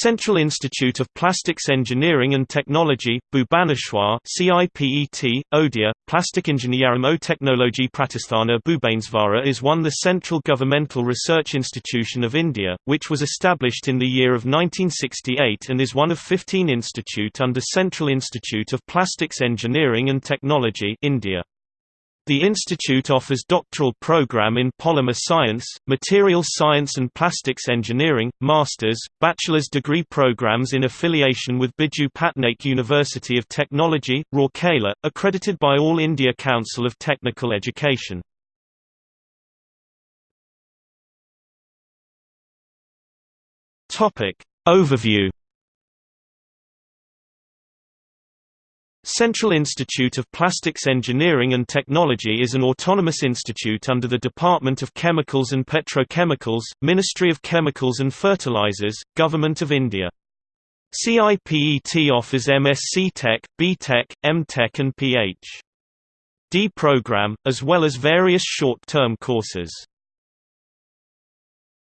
Central Institute of Plastics Engineering and Technology, Bhubaneswar CIPET, Odia, Plastic Engineering Technology Pratisthana Bhubaneswara is one the central governmental research institution of India, which was established in the year of 1968 and is one of 15 institute under Central Institute of Plastics Engineering and Technology India. The institute offers doctoral program in polymer science, materials science and plastics engineering, master's, bachelor's degree programs in affiliation with Biju Patnaik University of Technology, Rourkela, accredited by All India Council of Technical Education. Overview Central Institute of Plastics Engineering and Technology is an autonomous institute under the Department of Chemicals and Petrochemicals, Ministry of Chemicals and Fertilizers, Government of India. CIPET offers MSc Tech, B.Tech, M.Tech and Ph.D. program, as well as various short-term courses.